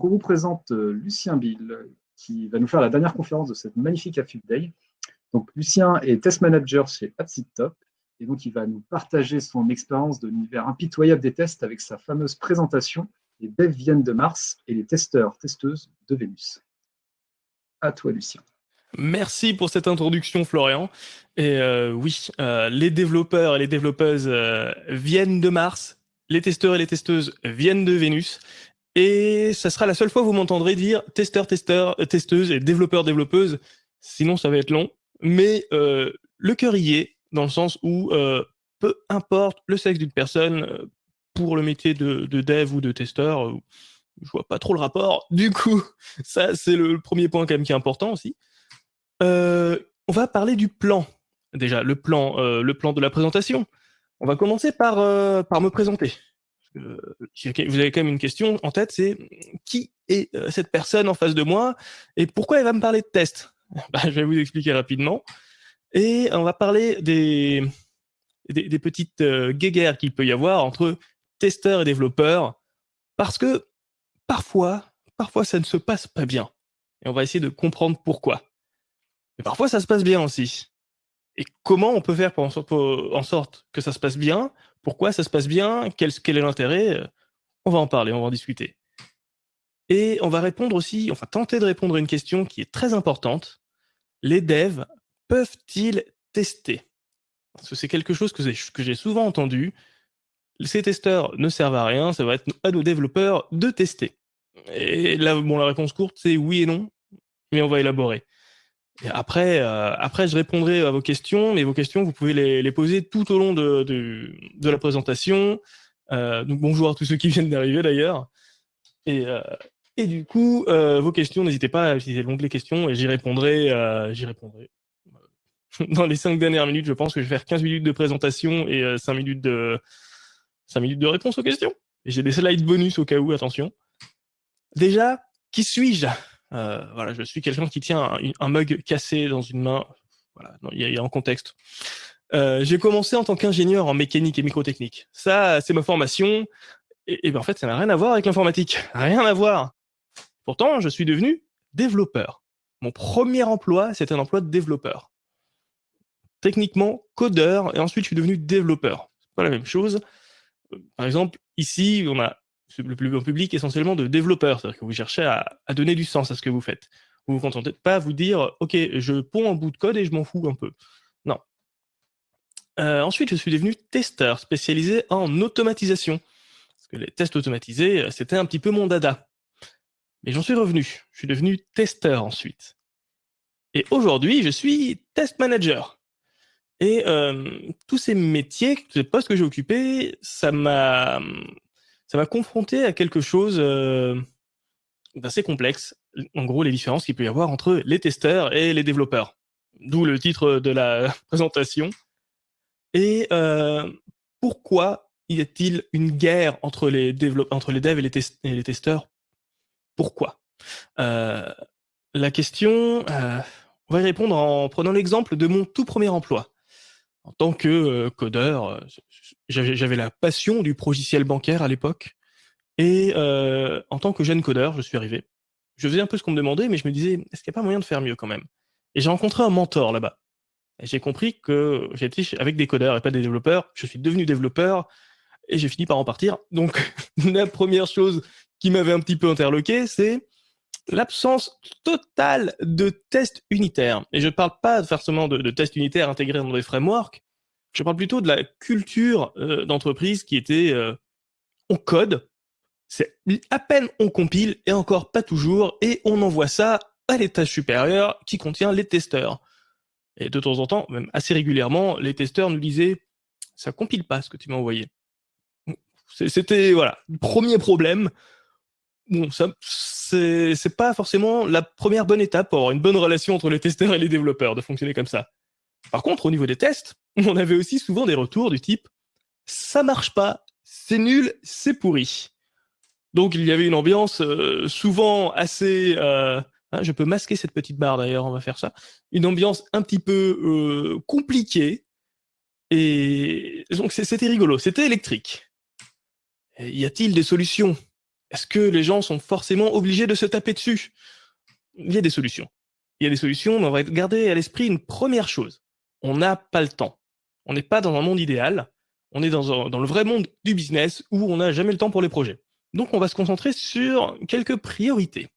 Donc, on vous présente euh, Lucien Bill, qui va nous faire la dernière conférence de cette magnifique AFIP Day. Donc, Lucien est test manager chez Top, et donc il va nous partager son expérience de l'univers impitoyable des tests avec sa fameuse présentation Les devs viennent de Mars et les testeurs, testeuses de Vénus. À toi, Lucien. Merci pour cette introduction, Florian. Et euh, oui, euh, les développeurs et les développeuses viennent de Mars, les testeurs et les testeuses viennent de Vénus, et ça sera la seule fois où vous m'entendrez dire testeur, testeur, testeuse et développeur, développeuse. Sinon, ça va être long. Mais euh, le cœur y est, dans le sens où euh, peu importe le sexe d'une personne, euh, pour le métier de, dev ou de testeur, je vois pas trop le rapport. Du coup, ça, c'est le premier point quand même qui est important aussi. on va parler du plan. Déjà, le plan, le plan de la présentation. On va commencer par, par me présenter vous avez quand même une question en tête, c'est qui est euh, cette personne en face de moi et pourquoi elle va me parler de test? Bah, Je vais vous expliquer rapidement. Et on va parler des, des, petites euh, guéguerres qu'il peut y avoir entre testeurs et développeurs, parce que parfois, parfois ça ne se passe pas bien. Et on va essayer de comprendre pourquoi. Mais parfois ça se passe bien aussi. Et comment on peut faire pour en sorte que ça se passe bien pourquoi ça se passe bien quel, est l'intérêt euh, On va en parler, on va en discuter. Et on va répondre aussi, enfin tenter de répondre à une question qui est très importante. Les devs peuvent-ils tester? Parce que c'est quelque chose que j'ai souvent entendu. Ces testeurs ne servent à rien, ça va être à nos développeurs de tester. Et là, bon, la réponse courte, c'est oui et non, mais on va élaborer après, euh, après, je répondrai à vos questions, mais vos questions, vous pouvez les, les poser tout au long de, de, de la présentation. Euh, donc bonjour à tous ceux qui viennent d'arriver d'ailleurs. Et, euh, et du coup, euh, vos questions, n'hésitez pas à utiliser l'onglet questions et j'y répondrai, euh, j'y répondrai. Dans les cinq dernières minutes, je pense que je vais faire 15 minutes de présentation et 5 minutes de 5 minutes de réponse aux questions. Et j'ai des slides bonus au cas où, attention. Déjà, qui suis-je? Euh, voilà, je suis quelqu'un qui tient un, mug cassé dans une main. Voilà, il y, a un contexte. Euh, j'ai commencé en tant qu'ingénieur en mécanique et microtechnique. Ça, c'est ma formation. Et, et ben, en fait, ça n'a rien à voir avec l'informatique. Rien à voir. Pourtant, je suis devenu développeur. Mon premier emploi, c'était un emploi de développeur. Techniquement, codeur, et ensuite je suis devenu développeur. C'est pas la même chose. Euh, par exemple, ici, on a le public essentiellement de développeurs, c'est-à-dire que vous cherchez à, donner du sens à ce que vous faites. Vous vous contentez pas à vous dire, OK, je ponds un bout de code et je m'en fous un peu. Non. Euh, ensuite, je suis devenu testeur spécialisé en automatisation. Parce que les tests automatisés, euh, c'était un petit peu mon dada. Mais j'en suis revenu. Je suis devenu testeur ensuite. Et aujourd'hui, je suis test manager. Et euh, tous ces métiers, tous ces postes que j'ai occupés, ça m'a ça m'a confronté à quelque chose euh, d'assez complexe. En gros, les différences qu'il peut y avoir entre les testeurs et les développeurs. D'où le titre de la présentation. Et euh, pourquoi y a-t-il une guerre entre les, entre les devs et les, testeurs? Pourquoi? Euh, La question, on va y répondre en prenant l'exemple de mon tout premier emploi. En tant que codeur, j'avais la passion du logiciel bancaire à l'époque. Et euh, en tant que jeune codeur, je suis arrivé. Je faisais un peu ce qu'on me demandait, mais je me disais, est-ce qu'il n'y a pas moyen de faire mieux quand même? Et j'ai rencontré un mentor là-bas. J'ai compris que j'étais avec des codeurs et pas des développeurs. Je suis devenu développeur et j'ai fini par en partir. Donc, la première chose qui m'avait un petit peu interloqué, c'est l'absence totale de tests unitaires. Et je ne parle pas forcément de tests unitaires intégrés dans des frameworks, je parle plutôt de la culture euh, d'entreprise qui était euh, on code, c'est à peine on compile et encore pas toujours, et on envoie ça à l'étage supérieur qui contient les testeurs. Et de temps en temps, même assez régulièrement, les testeurs nous disaient ça compile pas ce que tu m'as envoyé. C'était voilà, le premier problème. Bon, ça c'est pas forcément la première bonne étape pour avoir une bonne relation entre les testeurs et les développeurs de fonctionner comme ça. Par contre, au niveau des tests, on avait aussi souvent des retours du type « ça marche pas, c'est nul, c'est pourri ». Donc il y avait une ambiance euh, souvent assez... Euh, hein, je peux masquer cette petite barre d'ailleurs, on va faire ça. Une ambiance un petit peu euh, compliquée. Et donc c'était rigolo, c'était électrique. Y a-t-il des solutions? Est-ce que les gens sont forcément obligés de se taper dessus? Il y a des solutions. Il y a des solutions, mais on va garder à l'esprit une première chose. On n'a pas le temps. On n'est pas dans un monde idéal. On est dans, le vrai monde du business où on n'a jamais le temps pour les projets. Donc, on va se concentrer sur quelques priorités.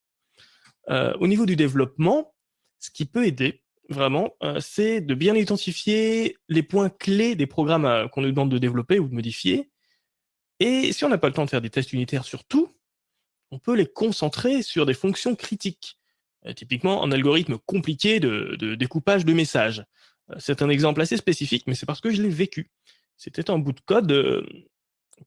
Euh, au niveau du développement, ce qui peut aider, vraiment, euh, c'est de bien identifier les points clés des programmes euh, qu'on nous demande de développer ou de modifier. Et si on n'a pas le temps de faire des tests unitaires sur tout, on peut les concentrer sur des fonctions critiques. typiquement, un algorithme compliqué de découpage de messages. C'est un exemple assez spécifique, mais c'est parce que je l'ai vécu. C'était un bout de code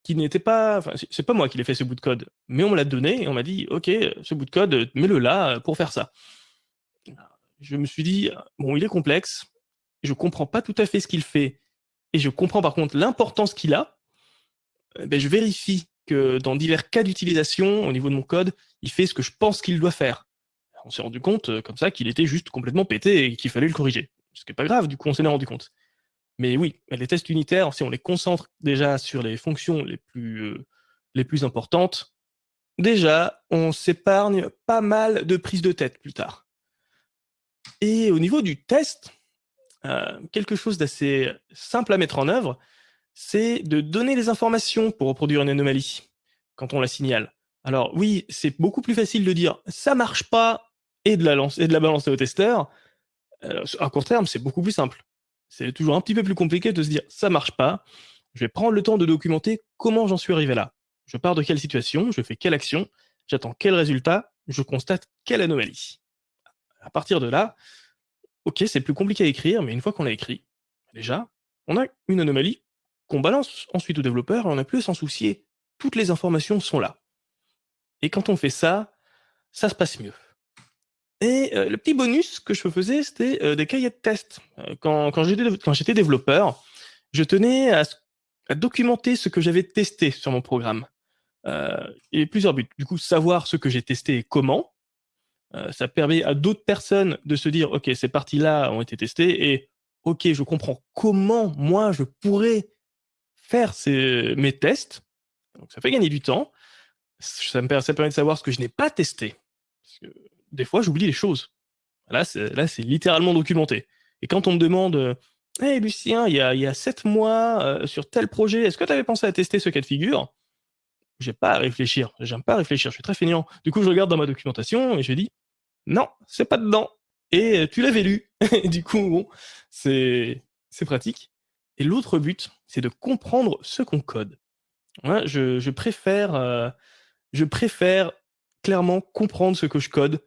qui n'était pas, enfin, c'est pas moi qui l'ai fait ce bout de code, mais on me l'a donné et on m'a dit, ok, ce bout de code, mets-le là pour faire ça. Je me suis dit, bon, il est complexe, je comprends pas tout à fait ce qu'il fait, et je comprends par contre l'importance qu'il a. Eh ben, je vérifie que dans divers cas d'utilisation, au niveau de mon code, il fait ce que je pense qu'il doit faire. On s'est rendu compte, euh, comme ça, qu'il était juste complètement pété et qu'il fallait le corriger. Ce qui n'est pas grave, du coup, on s'en est rendu compte. Mais oui, les tests unitaires, si on les concentre déjà sur les fonctions les plus, euh, les plus importantes, déjà, on s'épargne pas mal de prises de tête plus tard. Et au niveau du test, euh, quelque chose d'assez simple à mettre en œuvre, c'est de donner les informations pour reproduire une anomalie quand on la signale. Alors oui, c'est beaucoup plus facile de dire « ça marche pas » et de la, et de la balancer au testeur. À court terme, c'est beaucoup plus simple c'est toujours un petit peu plus compliqué de se dire ça marche pas, je vais prendre le temps de documenter comment j'en suis arrivé là. Je pars de quelle situation, je fais quelle action, j'attends quel résultat, je constate quelle anomalie. À partir de là, ok, c'est plus compliqué à écrire, mais une fois qu'on l'a écrit, déjà, on a une anomalie qu'on balance ensuite au développeur et on n'a plus à s'en soucier. Toutes les informations sont là. Et quand on fait ça, ça se passe mieux. Et euh, le petit bonus que je faisais, c'était euh, des cahiers de test. Euh, quand, j'étais développeur, je tenais à, documenter ce que j'avais testé sur mon programme. et plusieurs buts. Du coup, savoir ce que j'ai testé et comment. ça permet à d'autres personnes de se dire, OK, ces parties-là ont été testées et OK, je comprends comment moi je pourrais faire mes tests. Donc, ça fait gagner du temps. Ça me permet, de savoir ce que je n'ai pas testé. Des fois, j'oublie les choses. Là, c'est littéralement documenté. Et quand on me demande, Hé Lucien, il y a, sept mois, euh, sur tel projet, est-ce que tu avais pensé à tester ce cas de figure? J'ai pas à réfléchir. J'aime pas réfléchir. Je suis très feignant. Du coup, je regarde dans ma documentation et je dis, non, c'est pas dedans. Et euh, tu l'avais lu. du coup, bon, c'est pratique. Et l'autre but, c'est de comprendre ce qu'on code. je, préfère, euh, je préfère clairement comprendre ce que je code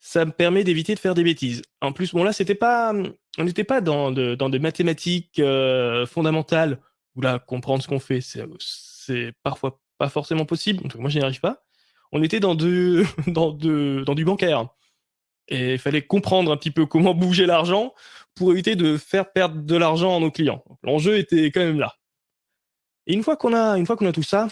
ça me permet d'éviter de faire des bêtises. En plus, bon là, c'était pas, on n'était pas dans, dans des mathématiques euh, fondamentales où là, comprendre ce qu'on fait, c'est parfois pas forcément possible. Donc, moi, je n'y arrive pas. On était dans, de, dans, de, dans du bancaire. Et il fallait comprendre un petit peu comment bouger l'argent pour éviter de faire perdre de l'argent à nos clients. L'enjeu était quand même là. Et une fois qu'on a, une fois qu'on a tout ça,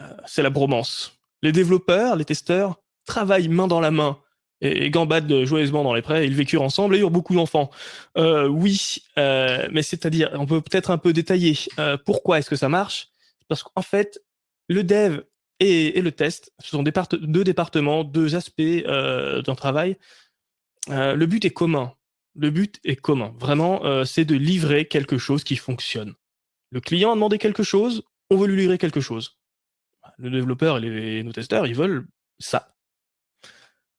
euh, c'est la bromance. Les développeurs, les testeurs, travaillent main dans la main et, gambadent joyeusement dans les prés, ils vécurent ensemble et eurent beaucoup d'enfants. Euh, oui, euh, mais c'est-à-dire, on peut peut-être un peu détailler euh, pourquoi est-ce que ça marche? Parce qu'en fait, le dev et, le test, ce sont deux départements, deux aspects d'un travail. le but est commun. Le but est commun. Vraiment, c'est de livrer quelque chose qui fonctionne. Le client a demandé quelque chose, on veut lui livrer quelque chose. Le développeur et, les, nos testeurs, ils veulent ça.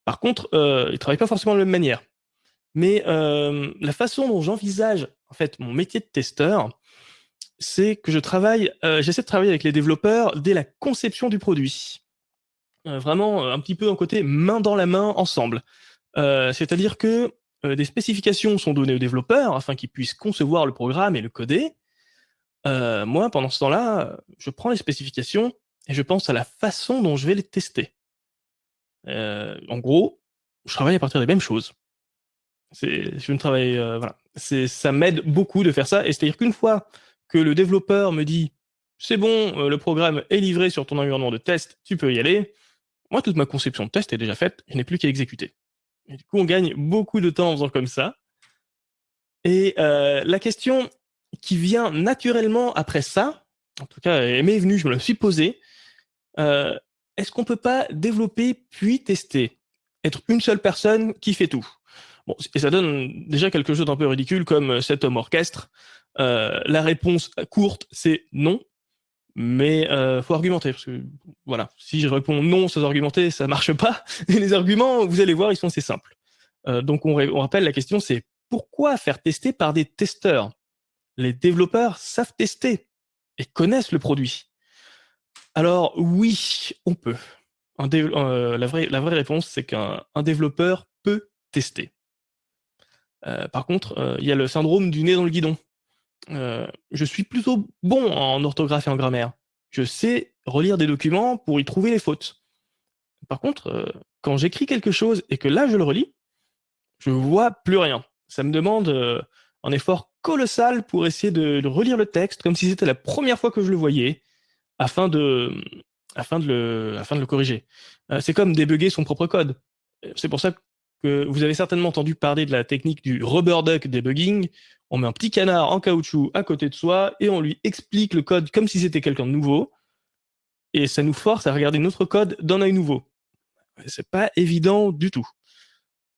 Par contre, euh, ils ne travaillent pas forcément de la même manière. Mais euh, la façon dont j'envisage en fait mon métier de testeur, c'est que je travaille, euh, j'essaie de travailler avec les développeurs dès la conception du produit. vraiment un petit peu un côté main dans la main ensemble. C'est-à-dire que des spécifications sont données aux développeurs afin qu'ils puissent concevoir le programme et le coder. moi, pendant ce temps-là, je prends les spécifications et je pense à la façon dont je vais les tester. En gros, je travaille à partir des mêmes choses. Je ne travaille, voilà. Ça m'aide beaucoup de faire ça. Et c'est-à-dire qu'une fois que le développeur me dit c'est bon, le programme est livré sur ton environnement de test, tu peux y aller. Moi, toute ma conception de test est déjà faite, je n'ai plus qu'à exécuter. Du coup, on gagne beaucoup de temps en faisant comme ça. Et la question qui vient naturellement après ça, en tout cas, elle m'est venue, je me la suis posée, est-ce qu'on peut pas développer puis tester? Être une seule personne qui fait tout et ça donne déjà quelque chose d'un peu ridicule comme cet homme orchestre. Euh, la réponse courte, c'est non, mais euh, faut argumenter voilà, si je réponds non sans argumenter, ça marche pas. Et les arguments, vous allez voir, ils sont assez simples. Euh, donc on, on rappelle la question, c'est pourquoi faire tester par des testeurs? Les développeurs savent tester et connaissent le produit. Alors oui, on peut. Euh, la, vraie, réponse, c'est qu'un développeur peut tester. Euh, par contre, euh, il y a le syndrome du nez dans le guidon. je suis plutôt bon en orthographe et en grammaire. Je sais relire des documents pour y trouver les fautes. Par contre, quand j'écris quelque chose et que là je le relis, je vois plus rien. Ça me demande un effort colossal pour essayer de, relire le texte comme si c'était la première fois que je le voyais, afin de, afin de, le, afin de le corriger. Euh, c'est comme débugger son propre code. C'est pour ça que vous avez certainement entendu parler de la technique du rubber duck debugging. On met un petit canard en caoutchouc à côté de soi et on lui explique le code comme si c'était quelqu'un de nouveau. Et ça nous force à regarder notre code d'un œil nouveau. C'est pas évident du tout.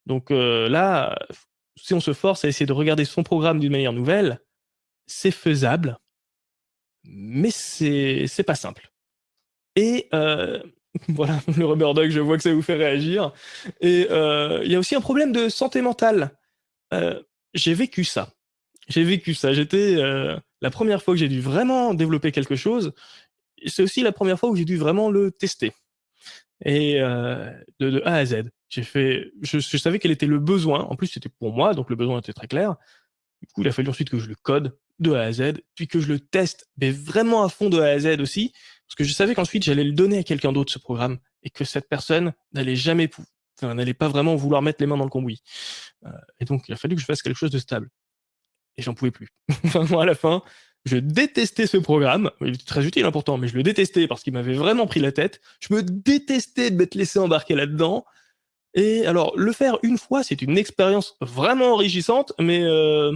Donc euh, là, si on se force à essayer de regarder son programme d'une manière nouvelle, c'est faisable, mais c'est pas simple. Et euh, voilà, le rubber dog, je vois que ça vous fait réagir. Et euh, il y a aussi un problème de santé mentale. Euh, j'ai vécu ça. J'ai vécu ça. J'étais la première fois que j'ai dû vraiment développer quelque chose. C'est aussi la première fois où j'ai dû vraiment le tester. Et de, A à Z. J'ai fait, je, savais quel était le besoin. En plus, c'était pour moi, donc le besoin était très clair. Du coup, il a fallu ensuite que je le code de A à Z, puis que je le teste, mais vraiment à fond de A à Z aussi, parce que je savais qu'ensuite j'allais le donner à quelqu'un d'autre ce programme et que cette personne n'allait jamais, enfin, n'allait pas vraiment vouloir mettre les mains dans le cambouis. Euh, et donc il a fallu que je fasse quelque chose de stable. Et j'en pouvais plus. moi, à la fin, je détestais ce programme. Il était très utile, important, mais je le détestais parce qu'il m'avait vraiment pris la tête. Je me détestais de m'être laissé embarquer là-dedans. Et alors, le faire une fois, c'est une expérience vraiment enrichissante, mais euh,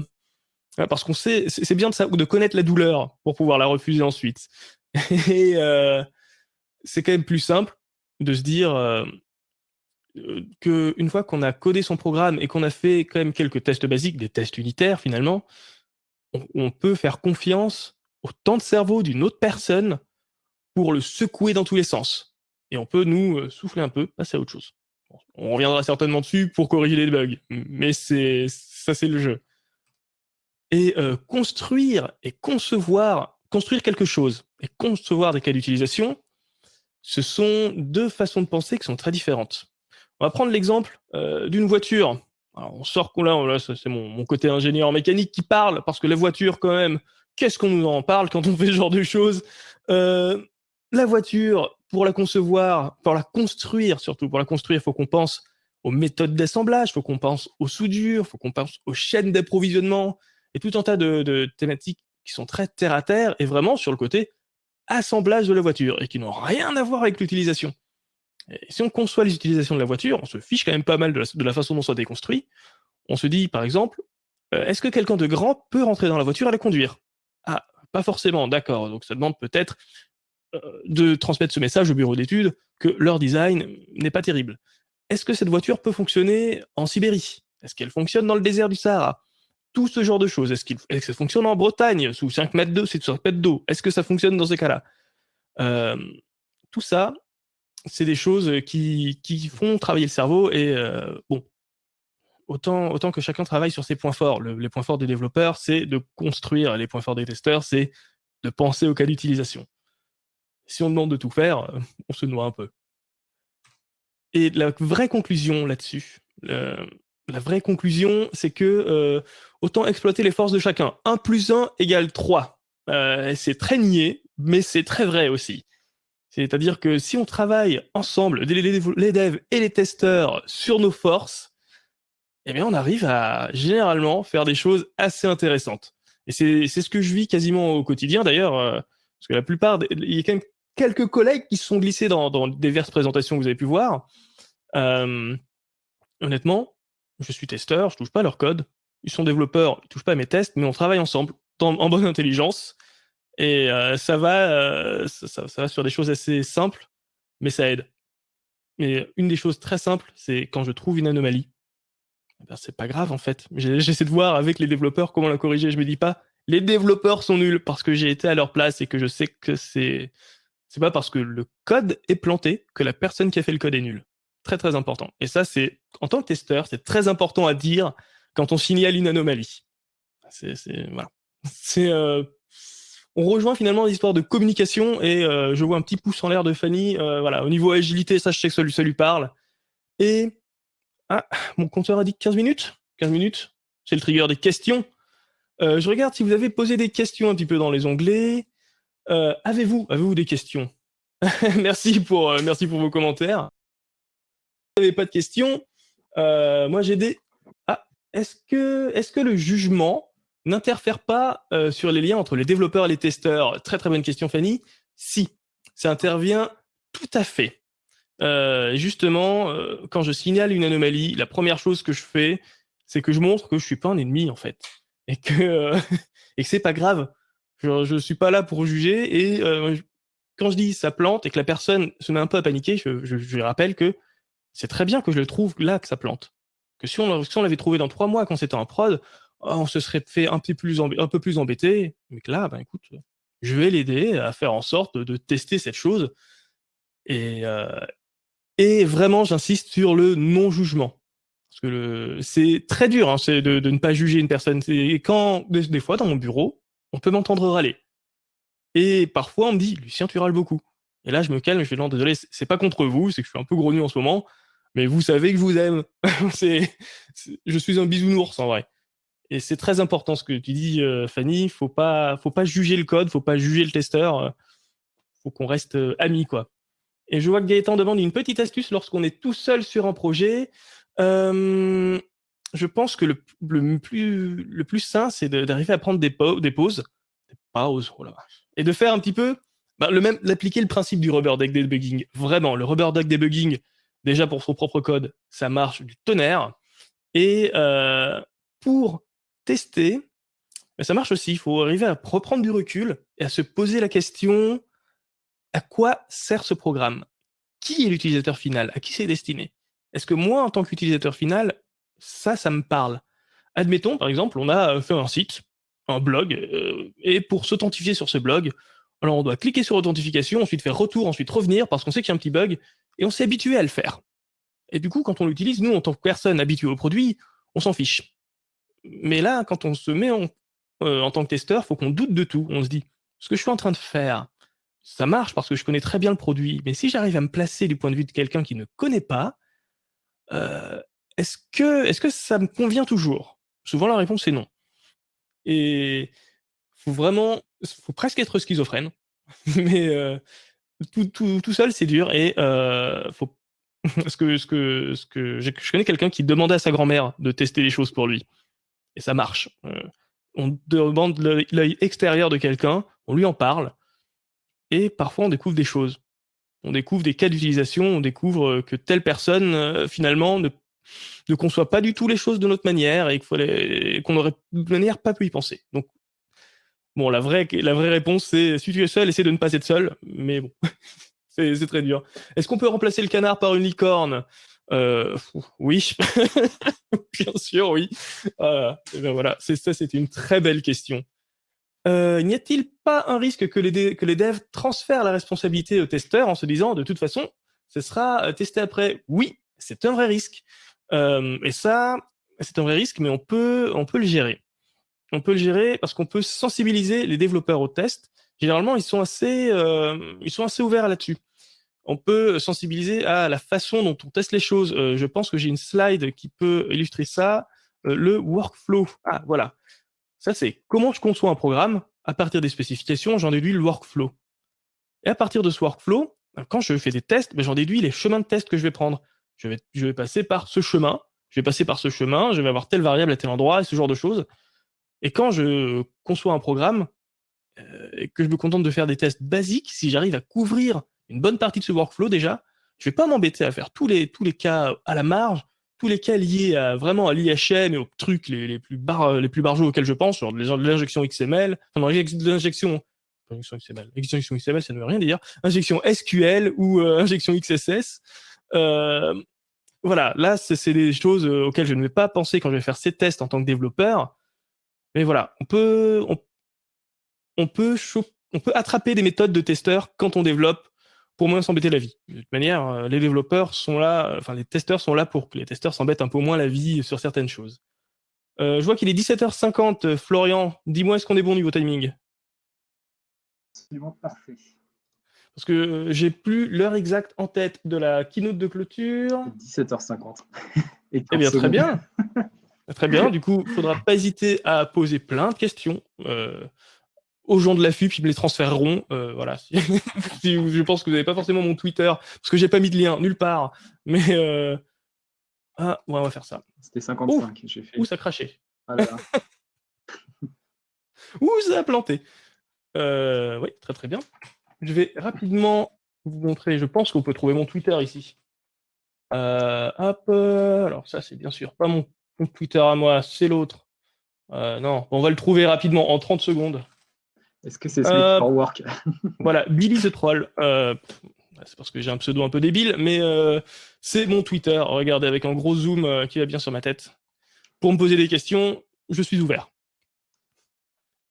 parce qu'on sait, c'est bien de, de connaître la douleur pour pouvoir la refuser ensuite. Et euh, c'est quand même plus simple de se dire euh, qu'une fois qu'on a codé son programme et qu'on a fait quand même quelques tests basiques, des tests unitaires finalement, on, peut faire confiance au temps de cerveau d'une autre personne pour le secouer dans tous les sens. Et on peut nous euh, souffler un peu, passer à autre chose. On reviendra certainement dessus pour corriger les bugs, mais c'est ça c'est le jeu et euh, construire et concevoir, construire quelque chose et concevoir des cas d'utilisation, ce sont deux façons de penser qui sont très différentes. On va prendre l'exemple euh, d'une voiture. On sort là, là c'est mon, mon, côté ingénieur mécanique qui parle, parce que la voiture, quand même, qu'est-ce qu'on nous en parle quand on fait ce genre de choses? Euh, La voiture, pour la concevoir, pour la construire surtout, pour la construire, il faut qu'on pense aux méthodes d'assemblage, il faut qu'on pense aux soudures, il faut qu'on pense aux chaînes d'approvisionnement, et tout un tas de, thématiques qui sont très terre à terre et vraiment sur le côté assemblage de la voiture et qui n'ont rien à voir avec l'utilisation. si on conçoit les utilisations de la voiture, on se fiche quand même pas mal de la, façon dont ça déconstruit. On se dit, par exemple, euh, est-ce que quelqu'un de grand peut rentrer dans la voiture et la conduire? Ah, pas forcément, d'accord. Donc ça demande peut-être euh, de transmettre ce message au bureau d'études que leur design n'est pas terrible. Est-ce que cette voiture peut fonctionner en Sibérie? Est-ce qu'elle fonctionne dans le désert du Sahara? Tout ce genre de choses. Est-ce, que ça fonctionne en Bretagne sous 5 mètres d'eau, c'est 5 mètres d'eau? Est-ce que ça fonctionne dans ces cas-là? Euh, Tout ça, c'est des choses qui, font travailler le cerveau et euh, bon, autant, autant que chacun travaille sur ses points forts. les points forts des développeurs, c'est de construire. Les points forts des testeurs, c'est de penser au cas d'utilisation. Si on demande de tout faire, on se noie un peu. Et la vraie conclusion là-dessus, la vraie conclusion, c'est que euh, autant exploiter les forces de chacun. 1 plus 1 égale 3. Euh, c'est très niais, mais c'est très vrai aussi. C'est-à-dire que si on travaille ensemble, les, devs et les testeurs, sur nos forces, eh bien, on arrive à généralement faire des choses assez intéressantes. Et c'est ce que je vis quasiment au quotidien, d'ailleurs, euh, parce que la plupart, il y a quand même quelques collègues qui se sont glissés dans, dans diverses présentations que vous avez pu voir. honnêtement, je suis testeur, je touche pas leur code. Ils sont développeurs, ils touchent pas mes tests, mais on travaille ensemble en bonne intelligence. Et euh, ça, va, euh, ça, va sur des choses assez simples. mais ça aide. Mais une des choses très simples, c'est quand je trouve une anomalie, eh ben, c'est pas grave en fait. J'essaie de voir avec les développeurs comment la corriger. Je me dis pas, les développeurs sont nuls parce que j'ai été à leur place et que je sais que c'est c'est pas parce que le code est planté que la personne qui a fait le code est nulle. Très très important. Et ça, c'est en tant que testeur, c'est très important à dire quand on signale une anomalie. C'est voilà. C'est euh, on rejoint finalement l'histoire de communication et euh, je vois un petit pouce en l'air de Fanny. Euh, voilà, au niveau agilité, ça je sais que ça lui, parle. Et ah, mon compteur a dit 15 minutes. 15 minutes, c'est le trigger des questions. Je regarde si vous avez posé des questions un petit peu dans les onglets. Avez-vous avez-vous des questions? Merci pour merci pour vos commentaires. Vous n'avez pas de questions, moi j'ai des. Ah, est-ce que est-ce que le jugement n'interfère pas sur les liens entre les développeurs et les testeurs? Très très bonne question, Fanny. Si, ça intervient tout à fait. justement, quand je signale une anomalie, la première chose que je fais, c'est que je montre que je suis pas un ennemi en fait et que euh, et que c'est pas grave. Je, je suis pas là pour juger et euh, quand je dis ça plante et que la personne se met un peu à paniquer, je, je, je rappelle que c'est très bien que je le trouve là que ça plante. Que si on, l'avait trouvé dans trois mois quand c'était en prod, oh, on se serait fait un peu plus, embêté. Mais que là, ben écoute, je vais l'aider à faire en sorte de, tester cette chose. Et, euh, et vraiment, j'insiste sur le non-jugement. Parce que c'est très dur hein, de, ne pas juger une personne. Et quand, des, fois, dans mon bureau, on peut m'entendre râler. Et parfois, on me dit, Lucien, tu râles beaucoup. Et là, je me calme, je fais, non, désolé, c'est pas contre vous, c'est que je suis un peu grognu en ce moment, mais vous savez que je vous aime. je suis un bisounours, en vrai. Et c'est très important ce que tu dis, euh, Fanny. Faut pas, faut pas juger le code, faut pas juger le testeur. Euh, faut qu'on reste euh, amis, quoi. Et je vois que Gaëtan demande une petite astuce lorsqu'on est tout seul sur un projet. Euh, je pense que le, plus, le plus sain, c'est d'arriver à prendre des, pauses, des pauses, oh et de faire un petit peu, bah, le même, d'appliquer le principe du rubber duck debugging. Vraiment, le rubber duck debugging, déjà pour son propre code, ça marche du tonnerre. Et euh, pour tester, bah, ça marche aussi. Il faut arriver à reprendre du recul et à se poser la question à quoi sert ce programme? Qui est l'utilisateur final? À qui c'est destiné? Est-ce que moi, en tant qu'utilisateur final, ça, ça me parle? Admettons, par exemple, on a fait un site, un blog, euh, et pour s'authentifier sur ce blog, alors on doit cliquer sur authentification, ensuite faire retour, ensuite revenir, parce qu'on sait qu'il y a un petit bug, et on s'est habitué à le faire. Et du coup, quand on l'utilise, nous, en tant que personne habituée au produit, on s'en fiche. Mais là, quand on se met en, euh, tant que testeur, faut qu'on doute de tout. On se dit, ce que je suis en train de faire, ça marche parce que je connais très bien le produit, mais si j'arrive à me placer du point de vue de quelqu'un qui ne connaît pas, euh, est-ce que, est que ça me convient toujours? Souvent, la réponse est non. Et faut vraiment, faut presque être schizophrène, mais euh, tout, seul, c'est dur. Et euh, faut, ce que, je connais quelqu'un qui demandait à sa grand-mère de tester les choses pour lui, et ça marche. Euh, on demande l'œil extérieur de quelqu'un, on lui en parle, et parfois on découvre des choses on découvre des cas d'utilisation, on découvre que telle personne, finalement, ne, conçoit pas du tout les choses de notre manière et qu'on n'aurait pas pu y penser. Donc, bon, la vraie, la vraie réponse, c'est si tu es seul, essaie de ne pas être seul, mais bon, c'est très dur. Est-ce qu'on peut remplacer le canard par une licorne? Euh, Oui, bien sûr, oui. ben voilà, ça, c'est une très belle question. Euh, n'y a-t-il pas un risque que les, que les devs transfèrent la responsabilité aux testeurs en se disant de toute façon, ce sera euh, testé après? Oui, c'est un vrai risque. Euh, et ça, c'est un vrai risque, mais on peut, on peut le gérer. On peut le gérer parce qu'on peut sensibiliser les développeurs au test. Généralement, ils sont assez, ils sont assez ouverts là-dessus. On peut sensibiliser à la façon dont on teste les choses. je pense que j'ai une slide qui peut illustrer ça. le workflow. Ah, voilà. Ça, c'est comment je conçois un programme. À partir des spécifications, j'en déduis le workflow. Et à partir de ce workflow, quand je fais des tests, ben, j'en déduis les chemins de test que je vais prendre. Je vais, je vais passer par ce chemin, je vais passer par ce chemin, je vais avoir telle variable à tel endroit, et ce genre de choses. Et quand je conçois un programme, euh, et que je me contente de faire des tests basiques, si j'arrive à couvrir une bonne partie de ce workflow déjà, je vais pas m'embêter à faire tous les, tous les cas à la marge, tous les cas liés à, vraiment à l'IHM et aux trucs les, les plus bar, les plus auxquels je pense, sur l'injection XML, enfin, l'injection injection XML. Injection XML, ça ne veut rien dire. Injection SQL ou injection XSS. voilà, là, c'est des choses auxquelles je ne vais pas penser quand je vais faire ces tests en tant que développeur. Mais voilà, on peut, on, peut, on peut attraper des méthodes de testeurs quand on développe pour moins s'embêter la vie. De toute manière, euh, les développeurs sont là, euh, enfin les testeurs sont là pour que les testeurs s'embêtent un peu moins la vie sur certaines choses. Euh, je vois qu'il est 17h50. Florian, dis-moi, est-ce qu'on est bon niveau timing? Absolument parfait. Parce que j'ai plus l'heure exacte en tête de la keynote de clôture. 17h50. eh bien, très bien. Très bien, du coup, il ne faudra pas hésiter à poser plein de questions euh, aux gens de la FUP, ils me les transféreront. Euh, voilà. je pense que vous n'avez pas forcément mon Twitter, parce que j'ai pas mis de lien nulle part. Mais euh... ah, ouais, on va faire ça. C'était 55, j'ai fait. Ouh, ça crachait. Ah Ouh, ça a planté. Oui, très très bien. Je vais rapidement vous montrer, je pense qu'on peut trouver mon Twitter ici. hop, alors ça c'est bien sûr pas mon Twitter à moi, c'est l'autre. Euh, non, on va le trouver rapidement en 30 secondes. Est-ce que c'est Sleep euh, for Work Voilà, Billy the Troll. Euh, c'est parce que j'ai un pseudo un peu débile, mais c'est mon Twitter. Regardez avec un gros zoom qui va bien sur ma tête. Pour me poser des questions, je suis ouvert.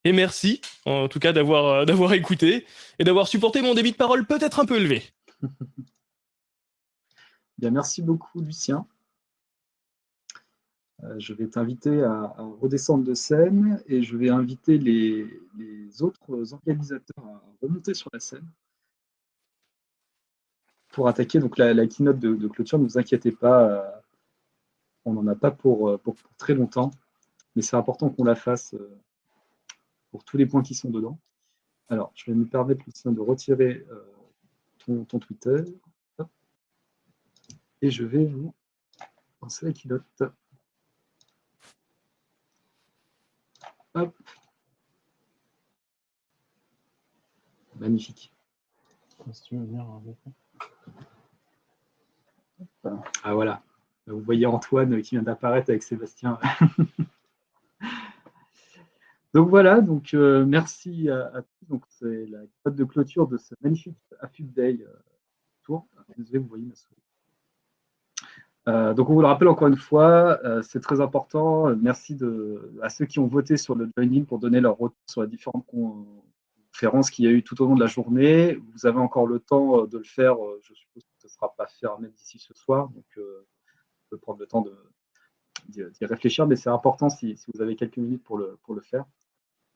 Et merci, en tout cas, d'avoir d'avoir écouté et d'avoir supporté mon débit de parole peut-être un peu élevé. Bien, merci beaucoup, Lucien. Euh, je vais t'inviter à, redescendre de scène et je vais inviter les, autres organisateurs à remonter sur la scène pour attaquer donc la, keynote de, clôture. Ne vous inquiétez pas, euh, on n'en a pas pour, pour, très longtemps, mais c'est important qu'on la fasse euh, pour tous les points qui sont dedans. Alors, je vais me permettre, Lucien, de retirer ton, ton, Twitter. Et je vais vous lancer la keynote. Magnifique. Ah voilà. Vous voyez Antoine qui vient d'apparaître avec Sébastien. donc voilà, donc euh, merci à, tous. Donc c'est la code de clôture de ce magnifique AFUB Day euh, tour. Désolé, vous voyez ma souris. Euh, donc on vous le rappelle encore une fois, euh, c'est très important. Merci à ceux qui ont voté sur le join pour donner leur retour sur les différentes conférences qu'il y a eu tout au long de la journée. Vous avez encore le temps euh, de le faire. Je suppose que ce ne sera pas fermé d'ici ce soir. Donc on peut prendre le temps d'y réfléchir, mais c'est important si, vous avez quelques minutes pour le, pour le faire.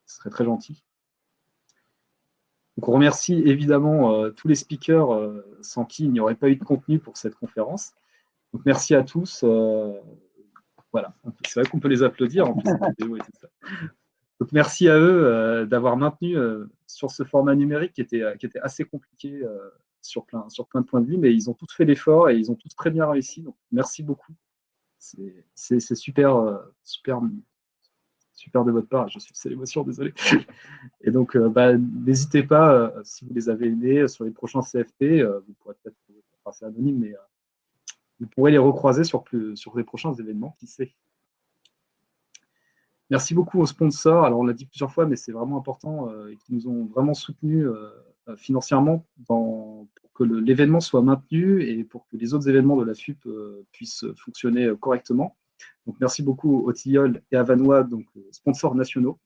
Ce serait très gentil. Donc on remercie évidemment tous les speakers sans qui il n'y aurait pas eu de contenu pour cette conférence merci à tous. Euh, voilà, c'est vrai qu'on peut les applaudir. Donc merci à eux euh, d'avoir maintenu euh, sur ce format numérique qui était, qui était assez compliqué sur, plein, sur plein de points de vue, mais ils ont tous fait l'effort et ils ont tous très bien réussi. Donc merci beaucoup. C'est super, super, super de votre part. Je suis c'est l'émotion, désolé. Et donc, bah, n'hésitez pas, si vous les avez aidés sur les prochains CFP, vous pourrez peut-être, passer anonyme, mais vous pourrez les recroiser sur, sur les prochains événements, qui sait. Merci beaucoup aux sponsors. Alors, on l'a dit plusieurs fois, mais c'est vraiment important, euh, qui nous ont vraiment soutenus euh, financièrement pour que l'événement soit maintenu et pour que les autres événements de la FUP euh, puissent fonctionner correctement. Donc, merci beaucoup aux Tilleul et à Vanois, donc sponsors nationaux.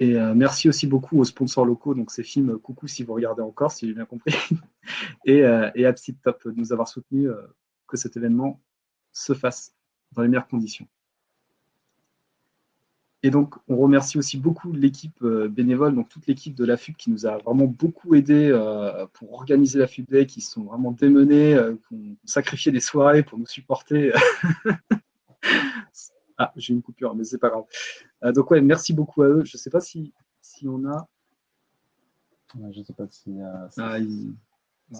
Et euh, merci aussi beaucoup aux sponsors locaux, donc ces films Coucou si vous regardez encore, si j'ai bien compris, et, euh, et de nous avoir soutenu euh, que cet événement se fasse dans les meilleures conditions. Et donc, on remercie aussi beaucoup l'équipe bénévole, donc toute l'équipe de la FUB qui nous a vraiment beaucoup aidé pour organiser la FUB Day, qui sont vraiment démenés, qui ont sacrifié des soirées pour nous supporter. Ah, j'ai une coupure, mais c'est pas grave. Euh, donc ouais, merci beaucoup à eux. Je ne sais pas si, si on a. je ne sais pas si. ah, ils,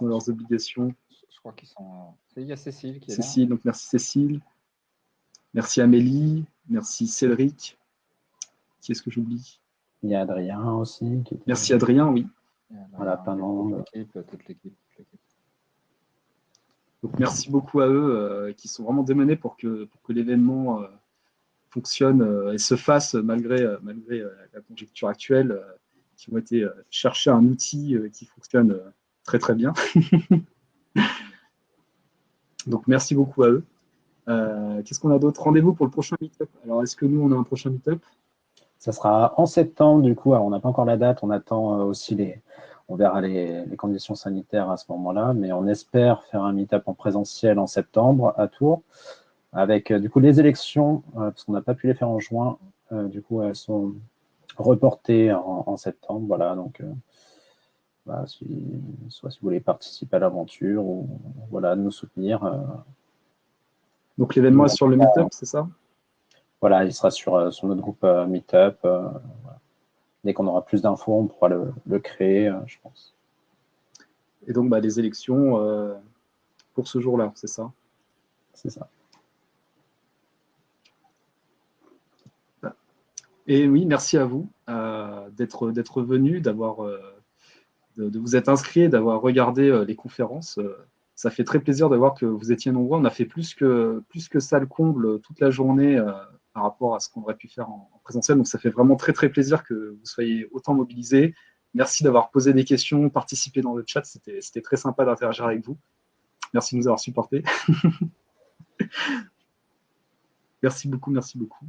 ont leurs obligations. Je crois qu'ils sont. Il y a Cécile qui est Cécile, donc merci Cécile. Merci Amélie. Merci Cédric. Qui est-ce que j'oublie? Il y a Adrien aussi. Merci Adrien, oui. Voilà, pas toute l'équipe. Donc merci beaucoup à eux euh, qui sont vraiment démenés pour que, pour que l'événement euh, fonctionne euh, et se fasse malgré, malgré la conjecture actuelle. qui ont été chercher un outil qui fonctionne très très bien. Donc merci beaucoup à eux. Qu'est-ce qu'on a d'autre? Rendez-vous pour le prochain meetup. Alors est-ce que nous on a un prochain meetup? Ça sera en septembre du coup. Alors, on n'a pas encore la date, on attend aussi les, on verra les, conditions sanitaires à ce moment-là, mais on espère faire un meet-up en présentiel en septembre à Tours, avec euh, du coup les élections, euh, parce qu'on n'a pas pu les faire en juin, euh, du coup elles sont reportées en, septembre, voilà, donc bah, soit si vous voulez participer à l'aventure ou voilà, nous soutenir. donc l'événement est sur le meet-up, c'est ça? Voilà, il sera sur, sur notre groupe meet-up, dès qu'on aura plus d'infos, on pourra le, créer, euh, je pense. Et donc, bah, les élections euh, pour ce jour-là, c'est ça? C'est ça. Et oui, merci à vous euh, d'être venu, d'avoir de, vous être inscrit, d'avoir regardé les conférences. ça fait très plaisir de voir que vous étiez nombreux. On a fait plus que, plus que ça le comble toute la journée par rapport à ce qu'on aurait pu faire en, présentiel. Donc ça fait vraiment très très plaisir que vous soyez autant mobilisés. Merci d'avoir posé des questions, participé dans le chat, c'était très sympa d'interagir avec vous. Merci de nous avoir supportés. merci beaucoup, merci beaucoup.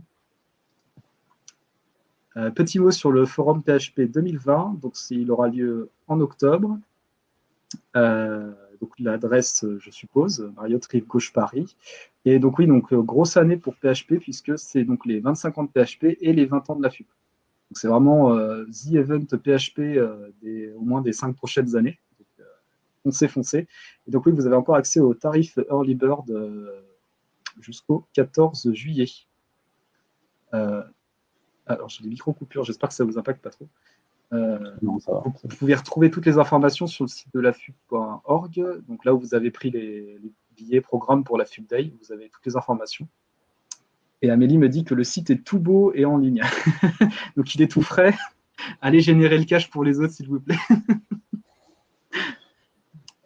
Euh, petit mot sur le forum PHP 2020, donc il aura lieu en octobre. Euh, l'adresse, je suppose, Marriott Rive Gauche Paris. Et donc oui, donc euh, grosse année pour PHP puisque c'est donc les 25 ans de PHP et les 20 ans de la FUP. C'est vraiment the event PHP des, au moins des 5 prochaines années. Foncez, foncez. Et donc oui, vous avez encore accès au tarif Early Bird jusqu'au 14 juillet. Alors j'ai des micro-coupures, j'espère que ça ne vous impacte pas trop. vous, pouvez retrouver toutes les informations sur le site de la FUP.org, donc là où vous avez pris les, les programme pour la FUB Day. Vous avez toutes les informations. Et Amélie me dit que le site est tout beau et en ligne. Donc il est tout frais. Allez générer le cash pour les autres, s'il vous plaît.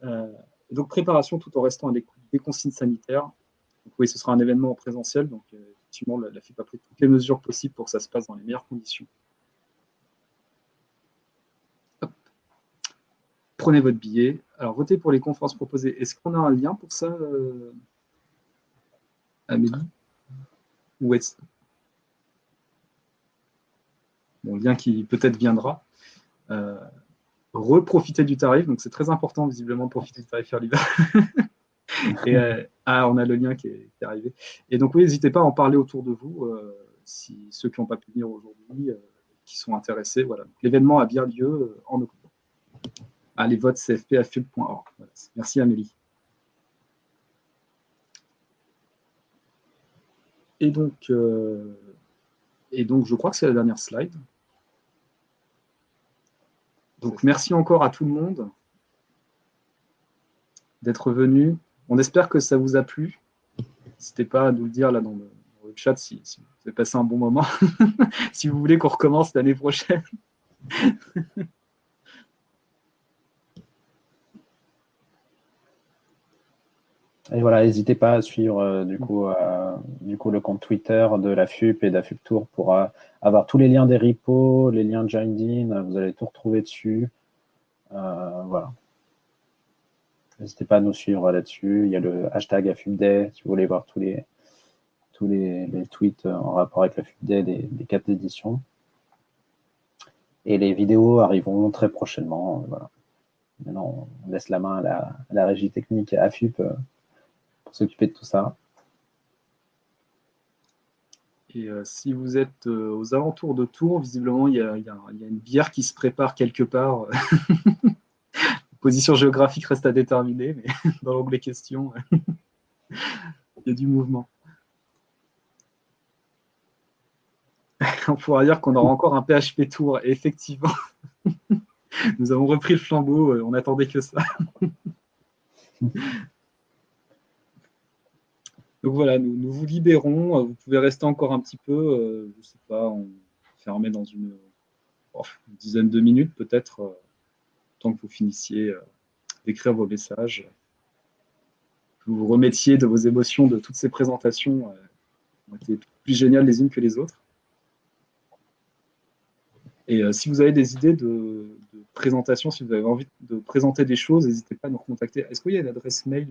Euh, donc préparation tout en restant à l'écoute des consignes sanitaires. Donc oui, ce sera un événement en présentiel. Donc euh, la, la FIP a pris toutes les mesures possibles pour que ça se passe dans les meilleures conditions. prenez votre billet. Alors, votez pour les conférences proposées. Est-ce qu'on a un lien pour ça, euh, Amélie Ou est-ce... Bon, lien qui peut-être viendra. Euh, reprofiter du tarif, donc c'est très important visiblement profiter du tarif Early Euh, ah, on a le lien qui est, arrivé. Et donc oui, n'hésitez pas à en parler autour de vous, si ceux qui n'ont pas pu venir aujourd'hui, qui sont intéressés. Voilà. L'événement a bien lieu en octobre à les votes cfpafub.org. Merci Amélie. Et donc, euh, et donc, je crois que c'est la dernière slide. Donc, merci encore à tout le monde d'être venu. On espère que ça vous a plu. N'hésitez pas à nous le dire là dans le, chat si, vous avez passé un bon moment, si vous voulez qu'on recommence l'année prochaine. Et voilà, n'hésitez pas à suivre euh, du, coup, euh, du coup le compte Twitter de la FUP et de la FUP Tour pour euh, avoir tous les liens des repos, les liens de Joined vous allez tout retrouver dessus. voilà. N'hésitez pas à nous suivre là-dessus. Il y a le hashtag AFUPDay si vous voulez voir tous les, tous les, tweets en rapport avec la FUPDay des, des quatre éditions. Et les vidéos arriveront très prochainement. Voilà. Maintenant, on laisse la main à la, la régie technique AFUP s'occuper de tout ça. Et euh, si vous êtes euh, aux alentours de Tours, visiblement, il y, a, une bière qui se prépare quelque part. position géographique reste à déterminer, mais dans l'onglet questions, il y a du mouvement. On pourra dire qu'on aura encore un PHP Tour, et effectivement, nous avons repris le flambeau, euh, on n'attendait que ça. Donc voilà, nous, vous libérons. Euh, vous pouvez rester encore un petit peu, euh, je ne sais pas, fermé dans une, oh, dizaine de minutes peut-être, euh, que vous finissiez d'écrire vos messages. Que vous vous remettiez de vos émotions de toutes ces présentations qui ont été plus géniales les unes que les autres. Et euh, si vous avez des idées de, présentation, si vous avez envie de présenter des choses, n'hésitez pas à nous contacter. Est-ce qu'il y a une adresse mail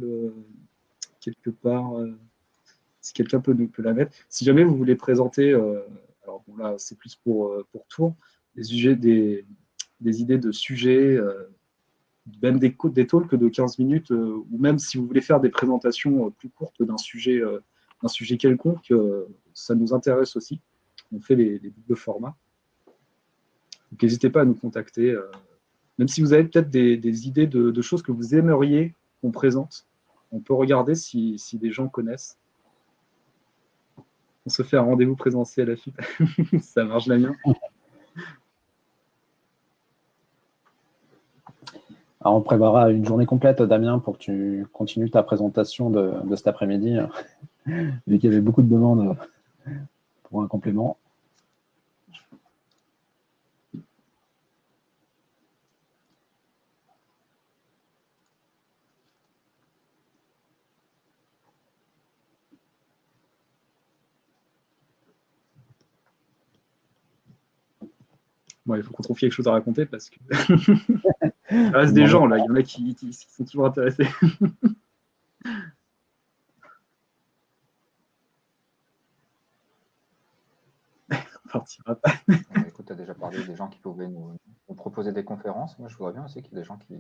quelque part Si quelqu'un peut, la mettre? Si jamais vous voulez présenter, alors bon là c'est plus pour, pour Tours, des, des, des idées de sujets, même des, talks de 15 minutes, ou même si vous voulez faire des présentations plus courtes d'un sujet, sujet quelconque, ça nous intéresse aussi. On fait les, les doubles formats. Donc n'hésitez pas à nous contacter. Euh, même si vous avez peut-être des, idées de, choses que vous aimeriez qu'on présente, on peut regarder si, des gens connaissent. On se fait un rendez-vous présentiel à la suite. Ça marche, Damien? Alors, on prévoira une journée complète, Damien, pour que tu continues ta présentation de, de cet après-midi, vu qu'il y avait beaucoup de demandes pour un complément. il faut qu'on trouve quelque chose à raconter parce que il reste des gens là, il y en a qui, sont toujours intéressés. On partira Écoute, tu as déjà parlé des gens qui pouvaient nous, proposer des conférences. Moi, je voudrais bien aussi qu'il y ait des gens qui,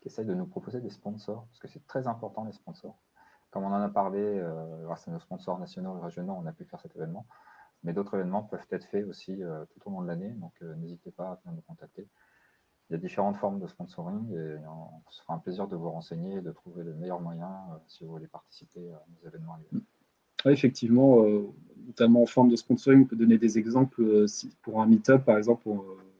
qui essayent de nous proposer des sponsors, parce que c'est très important les sponsors. Comme on en a parlé, euh, grâce à nos sponsors nationaux et régionaux, on a pu faire cet événement. Mais d'autres événements peuvent être faits aussi euh, tout au long de l'année, donc euh, n'hésitez pas à venir nous contacter. Il y a différentes formes de sponsoring et on se fera un plaisir de vous renseigner et de trouver le meilleur moyen euh, si vous voulez participer à nos événements. Oui, effectivement, notamment en forme de sponsoring, on peut donner des exemples. pour un meet-up, par exemple,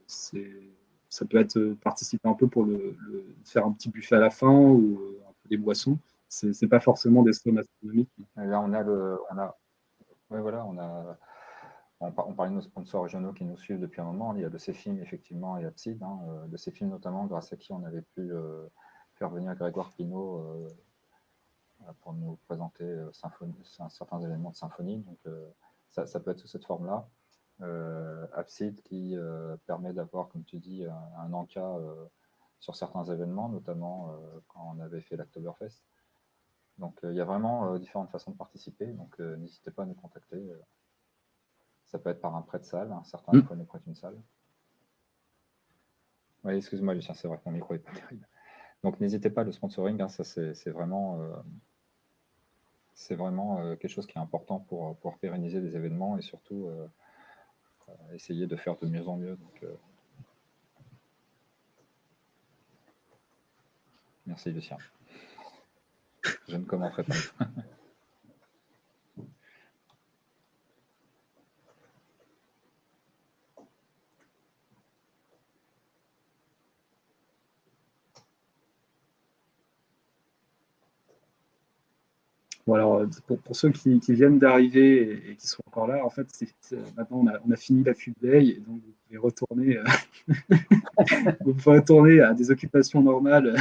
ça peut être participer un peu pour le, faire un petit buffet à la fin ou un peu des boissons. Ce n'est pas forcément des sommes astronomiques. là, on a le, on a, voilà, on a on, parlait de nos sponsors régionaux qui nous suivent depuis un moment. Il y a de ces films, effectivement, et Abside. Hein, euh, de ces films, notamment, grâce à qui on avait pu euh, faire venir Grégoire Pinault euh, pour nous présenter certains éléments de symphonie. Donc, ça, peut être sous cette forme-là. Abside qui permet d'avoir, comme tu dis, un, un encas sur certains événements, notamment quand on avait fait l'Octoberfest. Donc, il y a vraiment différentes façons de participer. Donc, n'hésitez pas à nous contacter. Ça peut être par un prêt de salle. Certains mmh. nous prêtent une salle. Oui, excuse-moi, Lucien, c'est vrai que mon micro n'est pas terrible. Donc, n'hésitez pas, le sponsoring, hein, ça c'est vraiment, euh, c'est vraiment euh, quelque chose qui est important pour, pour pérenniser des événements et surtout euh, essayer de faire de mieux en mieux. Donc, merci, Lucien. Je ne commenterai pas. Alors, euh, pour, ceux qui, viennent d'arriver et, qui sont encore là, en fait, maintenant on a, fini la fut veille et donc vous pouvez retourner, euh, vous pouvez retourner à des occupations normales.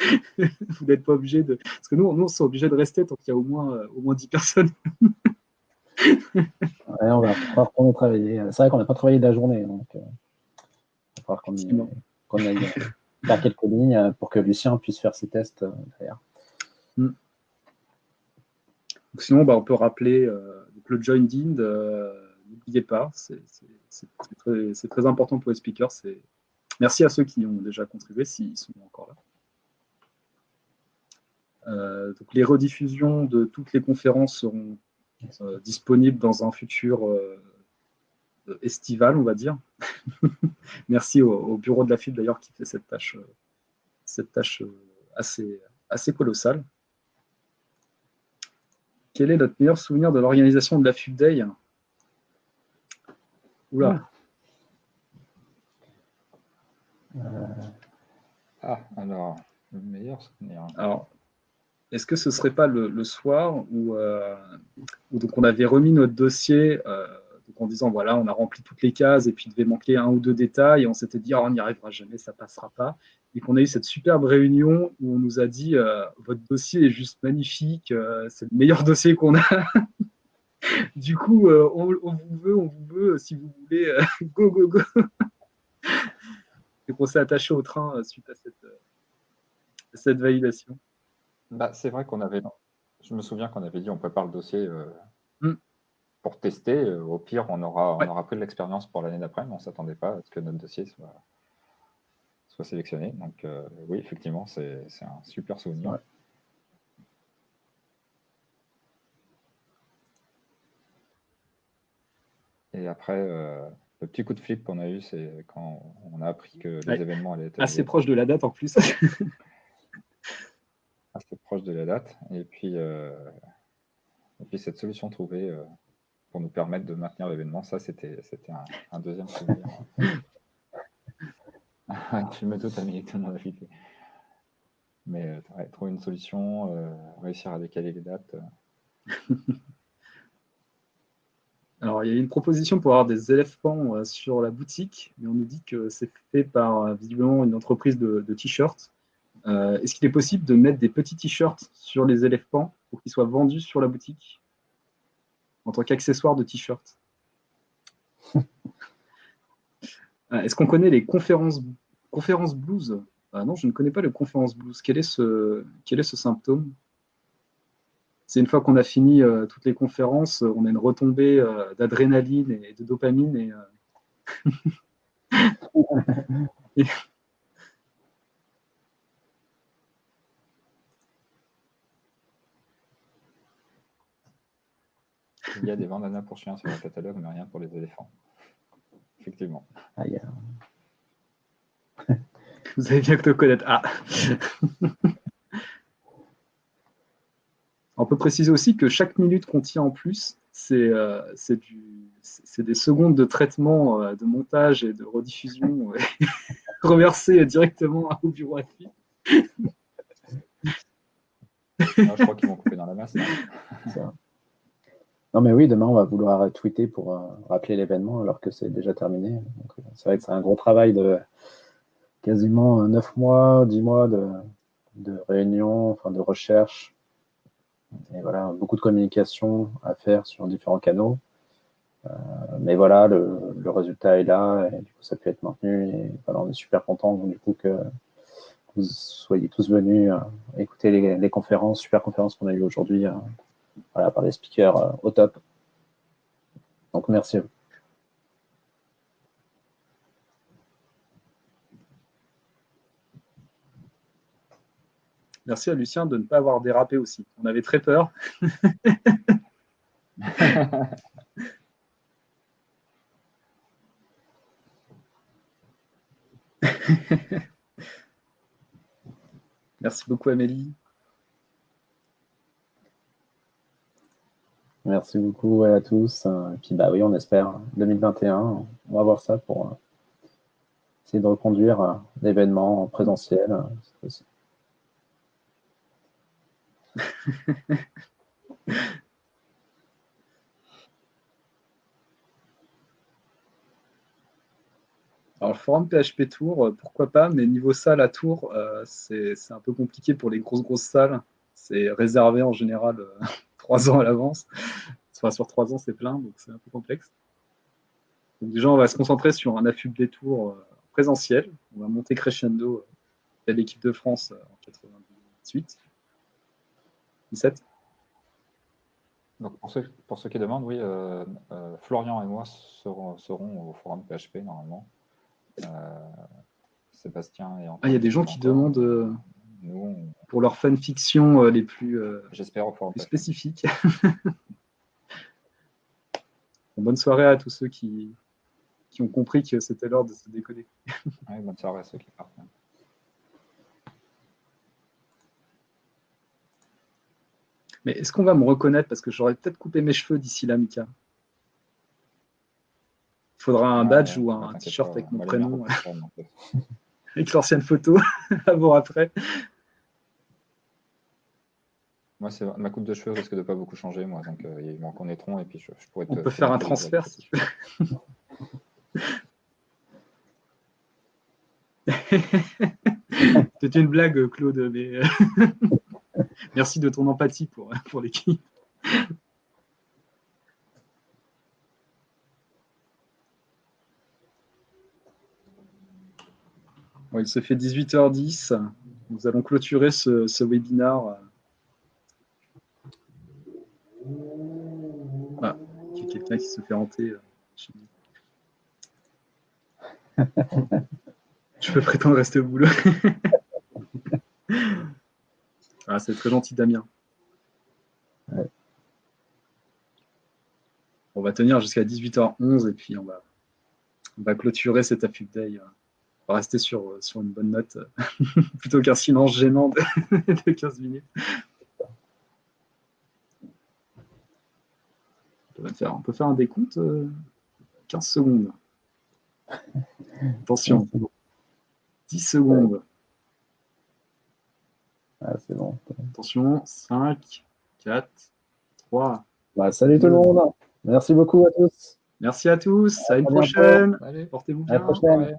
vous n'êtes pas obligé de. Parce que nous, nous on est obligé de rester tant qu'il y a au moins, euh, au moins 10 personnes. ouais, on va retourner travailler. C'est vrai qu'on n'a pas travaillé de la journée, donc il va falloir qu'on aille faire quelques lignes pour que Lucien puisse faire ses tests derrière. Mm sinon, bah, on peut rappeler euh, le join in, euh, n'oubliez pas, c'est très, important pour les speakers. Merci à ceux qui ont déjà contribué, s'ils sont encore là. Euh, donc les rediffusions de toutes les conférences seront disponibles dans un futur estival, on va dire. Merci au, bureau de la FIB d'ailleurs qui fait cette tâche, cette tâche assez colossale. Quel est notre meilleur souvenir de l'organisation de la FUB Day? Oula. Euh, ah, alors, le meilleur souvenir. Alors, est-ce que ce ne serait pas le, soir euh, où, donc on avait remis notre dossier euh, en disant voilà, on a rempli toutes les cases et puis il devait manquer un ou deux détails et on s'était dit oh, on n'y arrivera jamais, ça passera pas. Et qu'on a eu cette superbe réunion où on nous a dit euh, votre dossier est juste magnifique, euh, c'est le meilleur dossier qu'on a. du coup, on, vous veut, on vous veut, si vous voulez, go, go, go. Et qu'on s'est attaché au train suite à cette, cette validation. Bah, c'est vrai qu'on avait, je me souviens qu'on avait dit on prépare le dossier mm. Pour tester. Au pire, on aura, on aura pris de l'expérience pour l'année d'après, mais on ne s'attendait pas à ce que notre dossier soit, soit sélectionné. Donc euh, oui, effectivement, c'est un super souvenir. Et après, euh, le petit coup de flip qu'on a eu, c'est quand on a appris que les événements allaient être... Assez proche de la date en plus. assez proche de la date. Et puis, euh, et puis cette solution trouvée pour nous permettre de maintenir l'événement, ça, c'était un, un deuxième souvenir. tu me la flippé. Mais euh, trouver une solution, euh, réussir à décaler les dates. Euh. Alors, il y a une proposition pour avoir des éléphants sur la boutique, mais on nous dit que c'est fait par visiblement une entreprise de, t-shirts. Est-ce qu'il est possible de mettre des petits t-shirts sur les éléphants pour qu'ils soient vendus sur la boutique? En tant qu'accessoire de t-shirt Est-ce qu'on connaît les conférences, conférences blues? Ah Non, je ne connais pas le conférence blues. Quel est ce, symptôme? C'est une fois qu'on a fini euh, toutes les conférences, on a une retombée euh, d'adrénaline et de dopamine. Et, euh, Il y a des bandanas pour chiens sur le catalogue, mais rien pour les éléphants effectivement. Vous avez bien que te connaître. Ah. On peut préciser aussi que chaque minute qu'on tient en plus, c'est euh, des secondes de traitement, euh, de montage et de rediffusion euh, reversées directement au bureau à fil. je crois qu'ils vont couper dans la masse. Non, mais oui, demain, on va vouloir tweeter pour euh, rappeler l'événement alors que c'est déjà terminé. Euh, c'est vrai que c'est un gros travail de quasiment 9 mois, 10 mois de, de réunion, enfin, de recherche. Et voilà, beaucoup de communication à faire sur différents canaux. Euh, mais voilà, le, résultat est là et du coup, ça peut être maintenu. Et voilà, on est super content du coup que vous soyez tous venus écouter les, conférences, super conférences qu'on a eues aujourd'hui voilà, par les speakers euh, au top. Donc, merci à vous. Merci à Lucien de ne pas avoir dérapé aussi. On avait très peur. Merci beaucoup Amélie. Merci beaucoup à tous. Et puis bah oui, on espère 2021, on va voir ça pour euh, essayer de reconduire euh, l'événement en présentiel. Euh, Alors, le forum PHP Tour, pourquoi pas, mais niveau salle à Tour, c'est un peu compliqué pour les grosses, grosses salles. C'est réservé en général trois ans à l'avance. Soit sur trois ans, c'est plein, donc c'est un peu complexe. Donc déjà, on va se concentrer sur un affût des tours euh, présentiel. On va monter crescendo à euh, l'équipe de France euh, en 98. 17. Donc pour ceux, pour ceux qui demandent, oui, Florian et moi seront, au forum PHP normalement. Sébastien et Antoine. Ah, il y a des gens qui demandent pour leurs fanfictions euh, les plus, euh, spécifiques. bonne soirée à tous ceux qui, qui ont compris que c'était l'heure de se décoder. bonne soirée à ceux qui partent. Mais est-ce qu'on va me reconnaître? Parce que j'aurais peut-être coupé mes cheveux d'ici là, Mika. Il faudra un badge ou un t-shirt avec mon prénom. avec l'ancienne photo, avant-après. Moi, c'est ma coupe de cheveux risque de pas beaucoup changer, moi. Donc, euh, il m'en connaîtront et puis je, pourrais. On peut faire un transfert si tu veux. C'était une blague, Claude, mais euh, merci de ton empathie pour, euh, pour l'équipe. Bon, il se fait 18h10. Nous allons clôturer ce, ce webinaire euh, quelqu'un qui se fait hanter. euh. Je peux prétendre rester au boulot. ah, c'est très gentil, Damien. Ouais. On va tenir jusqu'à 18h11 et puis on va, on va clôturer cet AFUP Day. On va rester sur, sur une bonne note plutôt qu'un silence gênant de, de 15 minutes. On peut faire, on peut faire un décompte euh, 15 secondes. Attention, 10 secondes. Ah, c'est bon. Attention, 5, 4, 3. Bah, salut tout le monde. Merci beaucoup à tous. Merci à tous. À une À bientôt. prochaine. Allez, Portez-vous À la bien. prochaine. ouais.